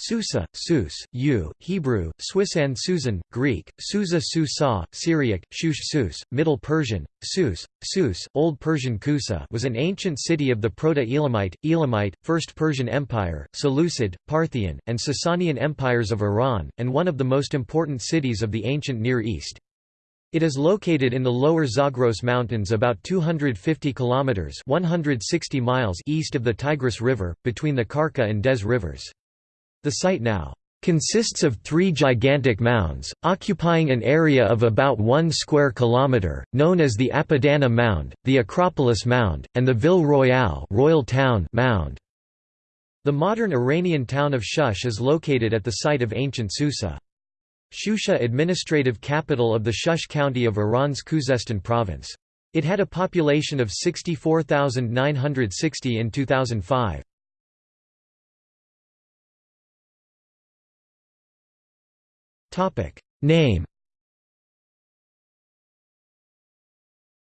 Susa, Sus, U, Hebrew, Swiss and Susan, Greek, Susa Susa, Syriac, Shush Sus, Middle Persian, Sus, Sus, Old Persian Kusa was an ancient city of the Proto-Elamite, Elamite, First Persian Empire, Seleucid, Parthian, and Sasanian empires of Iran, and one of the most important cities of the ancient Near East. It is located in the lower Zagros Mountains about 250 kilometers (160 miles) east of the Tigris River, between the Karka and Dez rivers. The site now consists of three gigantic mounds, occupying an area of about 1 square kilometre, known as the Apadana Mound, the Acropolis Mound, and the Ville Royale Royal Town Mound. The modern Iranian town of Shush is located at the site of ancient Susa. Shusha administrative capital of the Shush County of Iran's Khuzestan province. It had a population of 64,960 in 2005. Name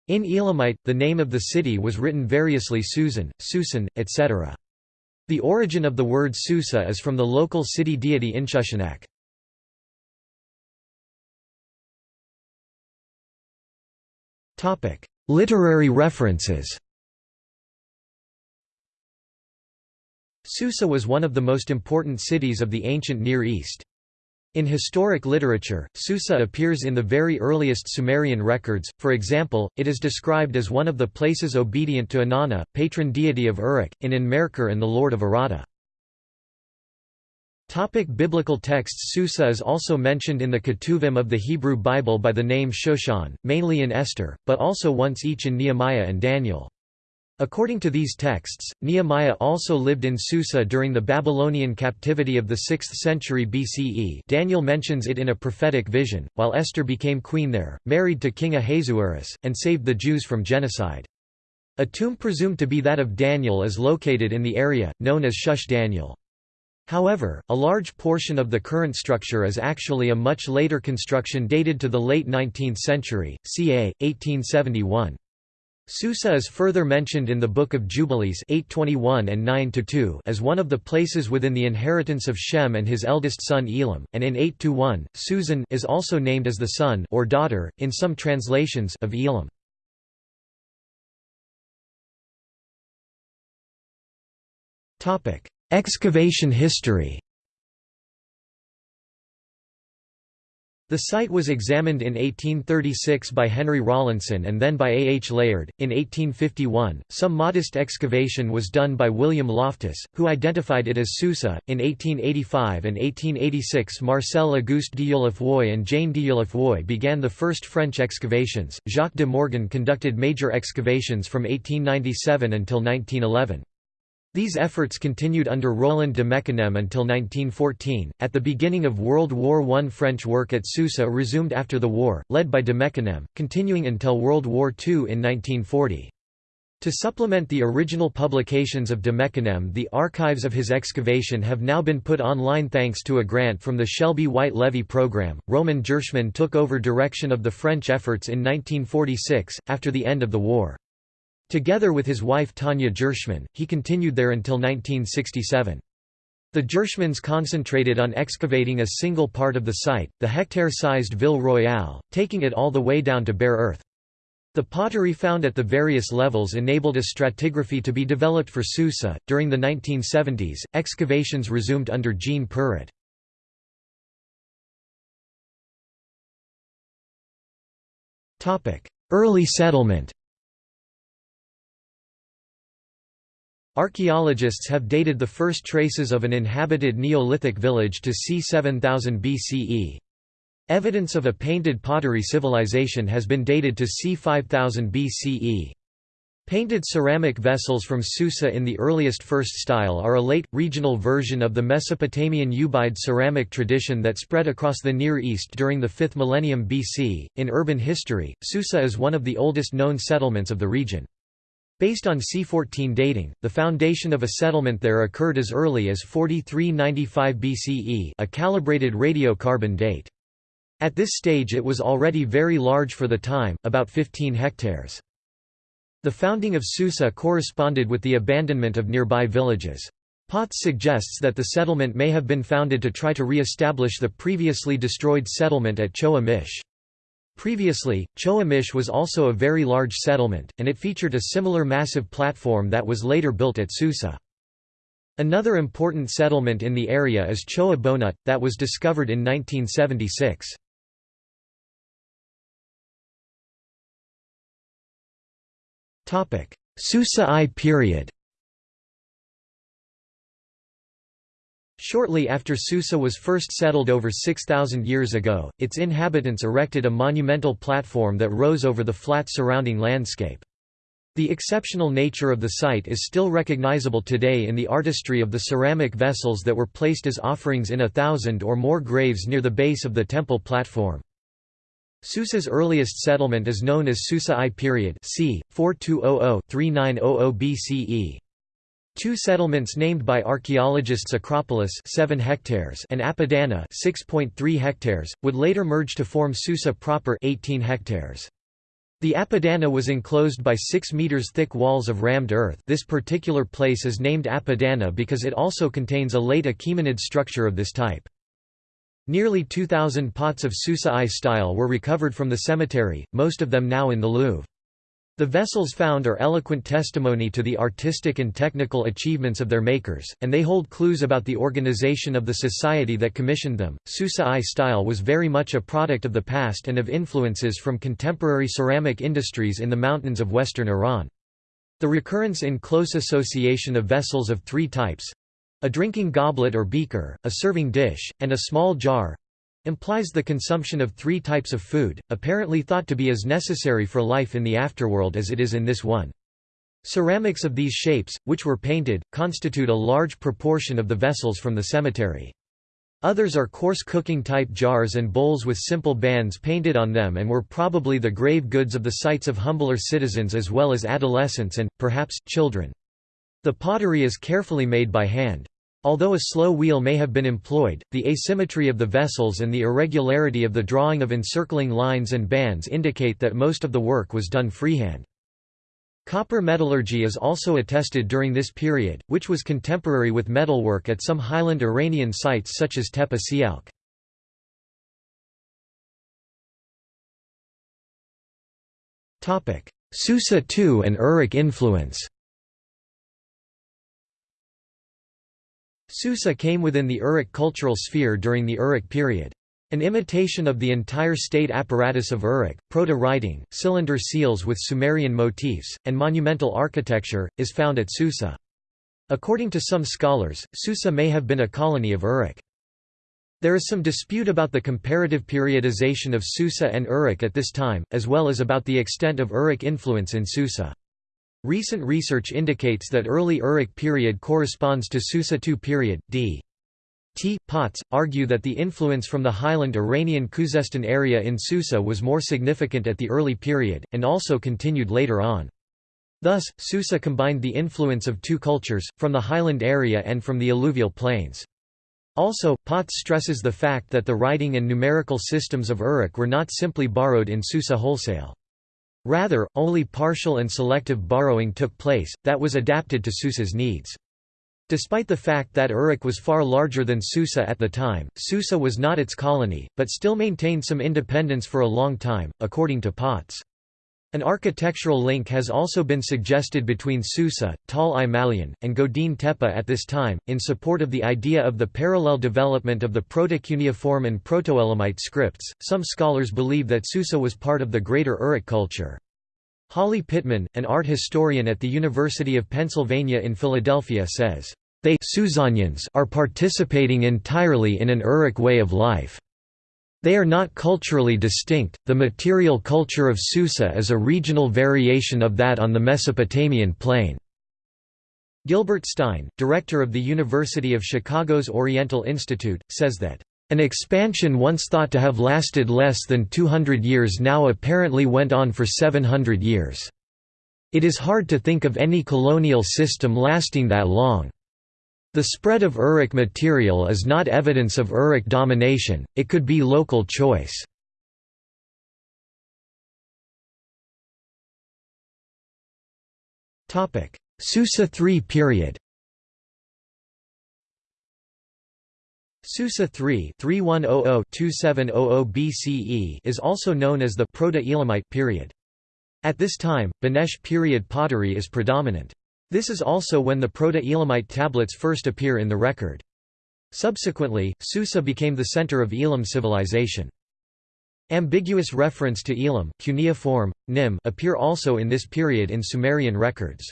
In Elamite, the name of the city was written variously Susan, Susan, etc. The origin of the word Susa is from the local city deity Inshushinak. Literary references Susa was one of the most important cities of the ancient Near East. In historic literature, Susa appears in the very earliest Sumerian records, for example, it is described as one of the places obedient to Inanna, patron deity of Uruk, in Enmerkar and the lord of Aratta. Topic biblical texts Susa is also mentioned in the Ketuvim of the Hebrew Bible by the name Shoshan, mainly in Esther, but also once each in Nehemiah and Daniel. According to these texts, Nehemiah also lived in Susa during the Babylonian captivity of the 6th century BCE Daniel mentions it in a prophetic vision, while Esther became queen there, married to King Ahasuerus, and saved the Jews from genocide. A tomb presumed to be that of Daniel is located in the area, known as Shush Daniel. However, a large portion of the current structure is actually a much later construction dated to the late 19th century, ca. 1871. Susa is further mentioned in the Book of Jubilees 821 and 9 as one of the places within the inheritance of Shem and his eldest son Elam, and in 821, Susan is also named as the son or daughter, in some translations, of Elam. Excavation history The site was examined in 1836 by Henry Rawlinson and then by A. H. Layard. In 1851, some modest excavation was done by William Loftus, who identified it as Susa. In 1885 and 1886, Marcel Auguste Dieulafoy and Jane Dieulafoy began the first French excavations. Jacques de Morgan conducted major excavations from 1897 until 1911. These efforts continued under Roland de Mecquenem until 1914. At the beginning of World War I, French work at Susa resumed after the war, led by de Mecquenem, continuing until World War II in 1940. To supplement the original publications of de Mecquenem, the archives of his excavation have now been put online thanks to a grant from the Shelby White Levy program. Roman Ghirshman took over direction of the French efforts in 1946, after the end of the war. Together with his wife Tanya Ghirshman, he continued there until 1967. The Ghirshmans concentrated on excavating a single part of the site, the hectare-sized Ville Royale, taking it all the way down to bare earth. The pottery found at the various levels enabled a stratigraphy to be developed for Susa. During the 1970s, excavations resumed under Jean Perrot. Early settlement Archaeologists have dated the first traces of an inhabited Neolithic village to c. 7000 BCE. Evidence of a painted pottery civilization has been dated to c. 5000 BCE. Painted ceramic vessels from Susa in the earliest first style are a late, regional version of the Mesopotamian Ubaid ceramic tradition that spread across the Near East during the 5th millennium BC. In urban history, Susa is one of the oldest known settlements of the region. Based on C14 dating, the foundation of a settlement there occurred as early as 4395 BCE a calibrated radiocarbon date. At this stage it was already very large for the time, about 15 hectares. The founding of Susa corresponded with the abandonment of nearby villages. Potts suggests that the settlement may have been founded to try to re-establish the previously destroyed settlement at Chogha Mish. Previously, Chogha Mish was also a very large settlement, and it featured a similar massive platform that was later built at Susa. Another important settlement in the area is Chogha Bonut, that was discovered in 1976. Susa I period Shortly after Susa was first settled over 6,000 years ago, its inhabitants erected a monumental platform that rose over the flat surrounding landscape. The exceptional nature of the site is still recognizable today in the artistry of the ceramic vessels that were placed as offerings in a thousand or more graves near the base of the temple platform. Susa's earliest settlement is known as Susa I period c. 4200–3900 BCE. Two settlements named by archaeologists Acropolis 7 hectares and Apadana 6.3 hectares would later merge to form Susa proper 18 hectares. The Apadana was enclosed by 6 meters thick walls of rammed earth. This particular place is named Apadana because it also contains a late Achaemenid structure of this type. Nearly 2,000 pots of Susa I style were recovered from the cemetery, most of them now in the Louvre. The vessels found are eloquent testimony to the artistic and technical achievements of their makers, and they hold clues about the organization of the society that commissioned them. Susa I style was very much a product of the past and of influences from contemporary ceramic industries in the mountains of western Iran. The recurrence in close association of vessels of three types a drinking goblet or beaker, a serving dish, and a small jar implies the consumption of three types of food, apparently thought to be as necessary for life in the afterworld as it is in this one. Ceramics of these shapes, which were painted, constitute a large proportion of the vessels from the cemetery. Others are coarse cooking-type jars and bowls with simple bands painted on them and were probably the grave goods of the sites of humbler citizens as well as adolescents and, perhaps, children. The pottery is carefully made by hand. Although a slow wheel may have been employed, the asymmetry of the vessels and the irregularity of the drawing of encircling lines and bands indicate that most of the work was done freehand. Copper metallurgy is also attested during this period, which was contemporary with metalwork at some highland Iranian sites such as Tepe Sialk. Susa II and Uruk influence Susa came within the Uruk cultural sphere during the Uruk period. An imitation of the entire state apparatus of Uruk, proto-writing, cylinder seals with Sumerian motifs, and monumental architecture, is found at Susa. According to some scholars, Susa may have been a colony of Uruk. There is some dispute about the comparative periodization of Susa and Uruk at this time, as well as about the extent of Uruk influence in Susa. Recent research indicates that early Uruk period corresponds to Susa II period, d. T. Potts, argue that the influence from the highland Iranian Khuzestan area in Susa was more significant at the early period, and also continued later on. Thus, Susa combined the influence of two cultures, from the highland area and from the alluvial plains. Also, Potts stresses the fact that the writing and numerical systems of Uruk were not simply borrowed in Susa wholesale. Rather, only partial and selective borrowing took place, that was adapted to Susa's needs. Despite the fact that Uruk was far larger than Susa at the time, Susa was not its colony, but still maintained some independence for a long time, according to Potts. An architectural link has also been suggested between Susa, Tal i Malian, and Godin Tepe at this time, in support of the idea of the parallel development of the Protocuneiform and Protoelamite scripts. Some scholars believe that Susa was part of the greater Uruk culture. Holly Pittman, an art historian at the University of Pennsylvania in Philadelphia says, They are participating entirely in an Uruk way of life. They are not culturally distinct. The material culture of Susa is a regional variation of that on the Mesopotamian plain. Gilbert Stein, director of the University of Chicago's Oriental Institute, says that an expansion once thought to have lasted less than 200 years now apparently went on for 700 years. It is hard to think of any colonial system lasting that long. The spread of Uruk material is not evidence of Uruk domination, it could be local choice. Susa III period Susa III oh oh oh BCE is also known as the Proto-Elamite period. At this time, Banesh period pottery is predominant. This is also when the Proto-Elamite tablets first appear in the record. Subsequently, Susa became the center of Elam civilization. Ambiguous reference to Elam cuneiform, nim appear also in this period in Sumerian records.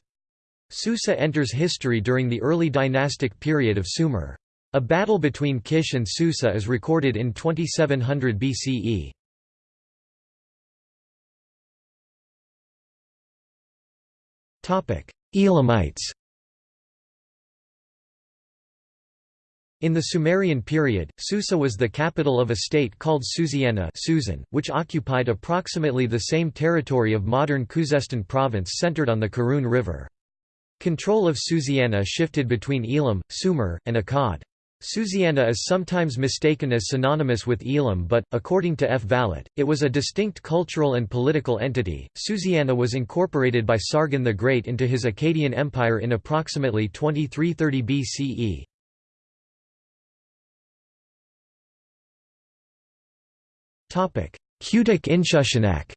Susa enters history during the early dynastic period of Sumer. A battle between Kish and Susa is recorded in 2700 BCE. Elamites In the Sumerian period, Susa was the capital of a state called Susiana Susan, which occupied approximately the same territory of modern Khuzestan province centered on the Karun River. Control of Susiana shifted between Elam, Sumer, and Akkad. Susiana is sometimes mistaken as synonymous with Elam but, according to F. Vallat, it was a distinct cultural and political entity. Susiana was incorporated by Sargon the Great into his Akkadian Empire in approximately 2330 BCE. Kutik-Inshushinak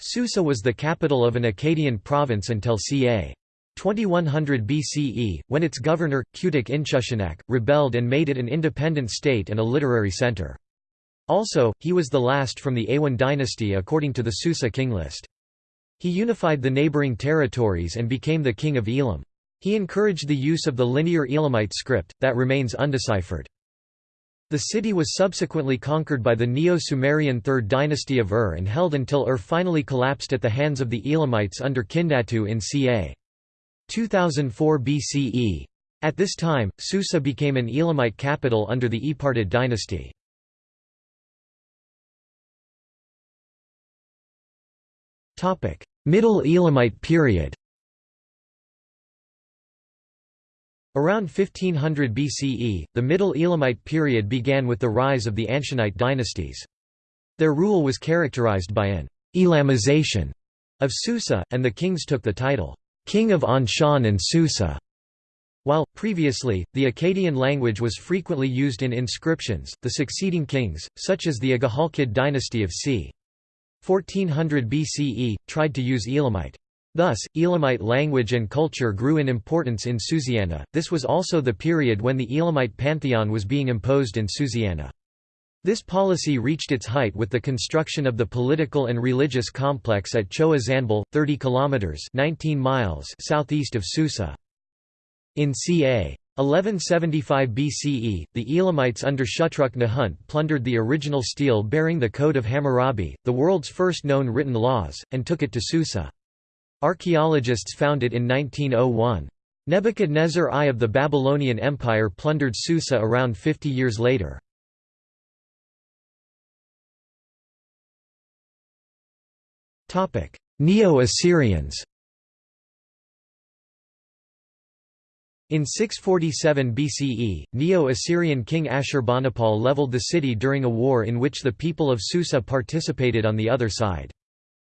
Susa was the capital of an Akkadian province until ca. 2100 BCE, when its governor, Kutik-Inshushinak, rebelled and made it an independent state and a literary center. Also, he was the last from the Awan dynasty according to the Susa king list. He unified the neighboring territories and became the king of Elam. He encouraged the use of the linear Elamite script, that remains undeciphered. The city was subsequently conquered by the Neo-Sumerian Third Dynasty of Ur and held until Ur finally collapsed at the hands of the Elamites under Kindatu in ca. 2004 BCE. At this time, Susa became an Elamite capital under the Epartid dynasty. Middle Elamite period Around 1500 BCE, the Middle Elamite period began with the rise of the Anshanite dynasties. Their rule was characterized by an «Elamization» of Susa, and the kings took the title king of Anshan and Susa. While, previously, the Akkadian language was frequently used in inscriptions, the succeeding kings, such as the Igehalkid dynasty of c. 1400 BCE, tried to use Elamite. Thus, Elamite language and culture grew in importance in Susiana. This was also the period when the Elamite pantheon was being imposed in Susiana. This policy reached its height with the construction of the political and religious complex at Chogha Zanbil, 30 kilometers (19 miles) southeast of Susa. In ca. 1175 BCE, the Elamites under Shutruk Nahunt plundered the original stele bearing the Code of Hammurabi, the world's first known written laws, and took it to Susa. Archaeologists found it in 1901. Nebuchadnezzar I of the Babylonian Empire plundered Susa around 50 years later. Neo-Assyrians In 647 BCE, Neo-Assyrian king Ashurbanipal leveled the city during a war in which the people of Susa participated on the other side.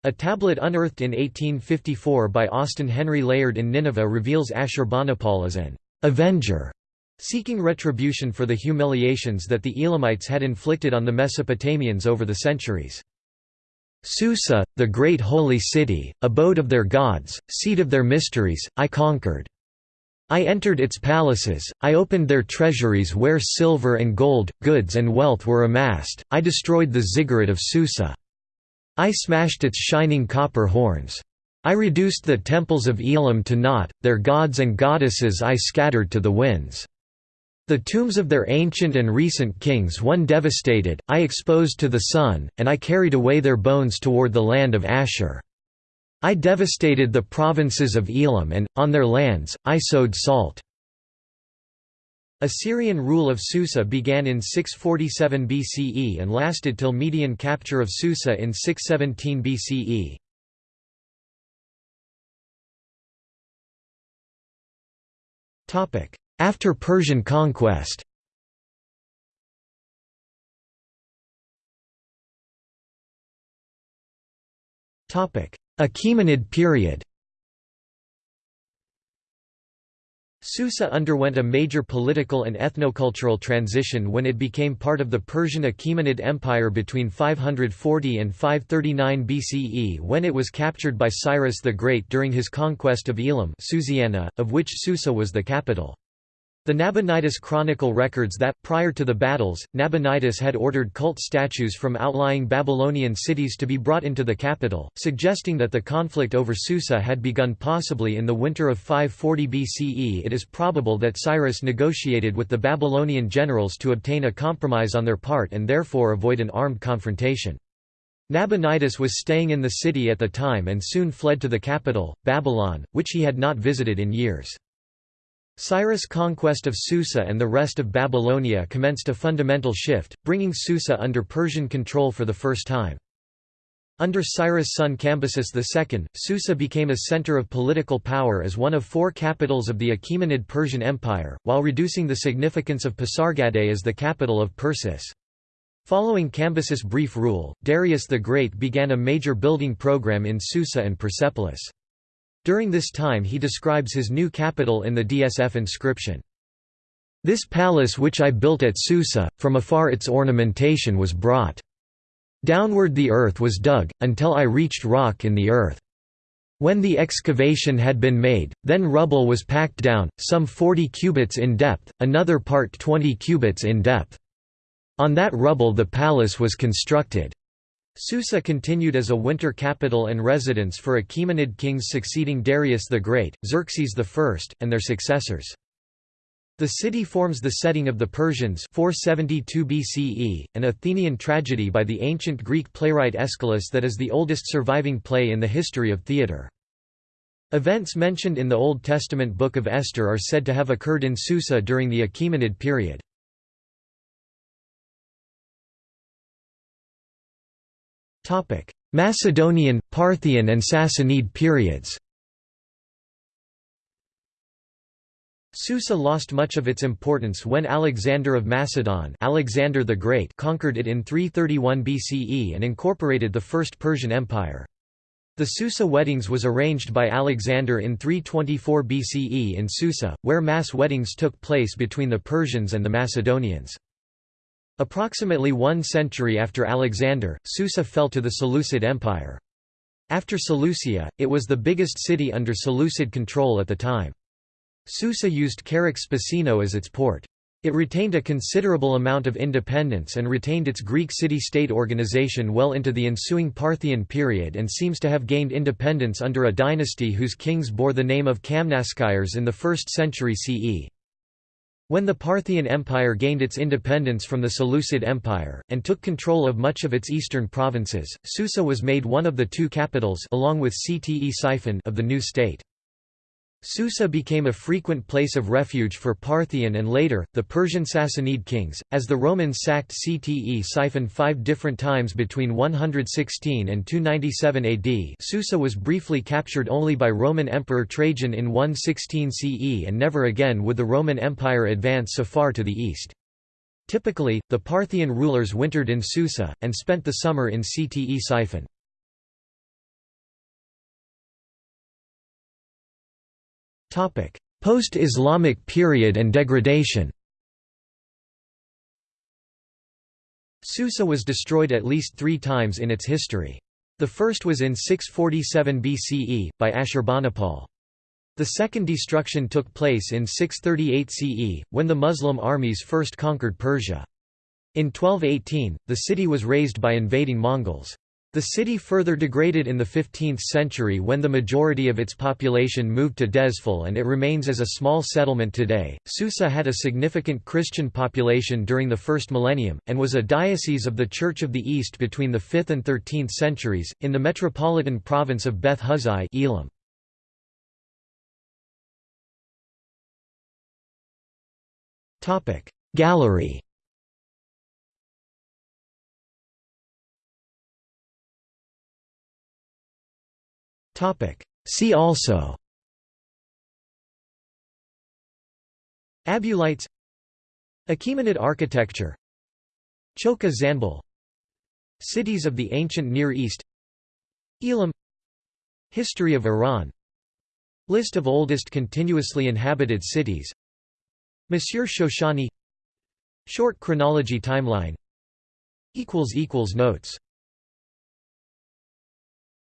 A tablet unearthed in 1854 by Austin Henry Layard in Nineveh reveals Ashurbanipal as an «avenger» seeking retribution for the humiliations that the Elamites had inflicted on the Mesopotamians over the centuries. Susa, the great holy city, abode of their gods, seat of their mysteries, I conquered. I entered its palaces, I opened their treasuries where silver and gold, goods and wealth were amassed, I destroyed the ziggurat of Susa. I smashed its shining copper horns. I reduced the temples of Elam to naught, their gods and goddesses I scattered to the winds. The tombs of their ancient and recent kings one devastated, I exposed to the sun, and I carried away their bones toward the land of Ashur. I devastated the provinces of Elam and, on their lands, I sowed salt." Assyrian rule of Susa began in 647 BCE and lasted till Median capture of Susa in 617 BCE. After Persian conquest Achaemenid period Susa underwent a major political and ethnocultural transition when it became part of the Persian Achaemenid Empire between 540 and 539 BCE when it was captured by Cyrus the Great during his conquest of Elam Susiana, of which Susa was the capital. The Nabonidus Chronicle records that, prior to the battles, Nabonidus had ordered cult statues from outlying Babylonian cities to be brought into the capital, suggesting that the conflict over Susa had begun possibly in the winter of 540 BCE. It is probable that Cyrus negotiated with the Babylonian generals to obtain a compromise on their part and therefore avoid an armed confrontation. Nabonidus was staying in the city at the time and soon fled to the capital, Babylon, which he had not visited in years. Cyrus' conquest of Susa and the rest of Babylonia commenced a fundamental shift, bringing Susa under Persian control for the first time. Under Cyrus' son Cambyses II, Susa became a center of political power as one of four capitals of the Achaemenid Persian Empire, while reducing the significance of Pasargadae as the capital of Persis. Following Cambyses' brief rule, Darius the Great began a major building program in Susa and Persepolis. During this time he describes his new capital in the DSF inscription. This palace which I built at Susa, from afar its ornamentation was brought. Downward the earth was dug, until I reached rock in the earth. When the excavation had been made, then rubble was packed down, some forty cubits in depth, another part twenty cubits in depth. On that rubble the palace was constructed. Susa continued as a winter capital and residence for Achaemenid kings succeeding Darius the Great, Xerxes I, and their successors. The city forms the setting of the Persians 472 BCE, an Athenian tragedy by the ancient Greek playwright Aeschylus that is the oldest surviving play in the history of theatre. Events mentioned in the Old Testament Book of Esther are said to have occurred in Susa during the Achaemenid period. Macedonian, Parthian and Sassanid periods Susa lost much of its importance when Alexander of Macedon Alexander the Great conquered it in 331 BCE and incorporated the First Persian Empire. The Susa weddings was arranged by Alexander in 324 BCE in Susa, where mass weddings took place between the Persians and the Macedonians. Approximately one century after Alexander, Susa fell to the Seleucid Empire. After Seleucia, it was the biggest city under Seleucid control at the time. Susa used Charax-Spasinu as its port. It retained a considerable amount of independence and retained its Greek city-state organization well into the ensuing Parthian period and seems to have gained independence under a dynasty whose kings bore the name of Kamnaskires in the 1st century CE. When the Parthian Empire gained its independence from the Seleucid Empire, and took control of much of its eastern provinces, Susa was made one of the two capitals along with Ctesiphon of the new state. Susa became a frequent place of refuge for Parthian and later, the Persian Sassanid kings, as the Romans sacked Ctesiphon five different times between 116 and 297 AD Susa was briefly captured only by Roman Emperor Trajan in 116 CE and never again would the Roman Empire advance so far to the east. Typically, the Parthian rulers wintered in Susa, and spent the summer in Ctesiphon. Post-Islamic period and degradation Susa was destroyed at least three times in its history. The first was in 647 BCE, by Ashurbanipal. The second destruction took place in 638 CE, when the Muslim armies first conquered Persia. In 1218, the city was razed by invading Mongols. The city further degraded in the 15th century when the majority of its population moved to Dezful and it remains as a small settlement today. Susa had a significant Christian population during the first millennium, and was a diocese of the Church of the East between the 5th and 13th centuries, in the metropolitan province of Beth Huzai Elam. Gallery See also. Abulites. Achaemenid architecture. Chogha Zanbil Cities of the ancient Near East. Elam. History of Iran. List of oldest continuously inhabited cities. Monsieur Shoshani. Short chronology timeline. Notes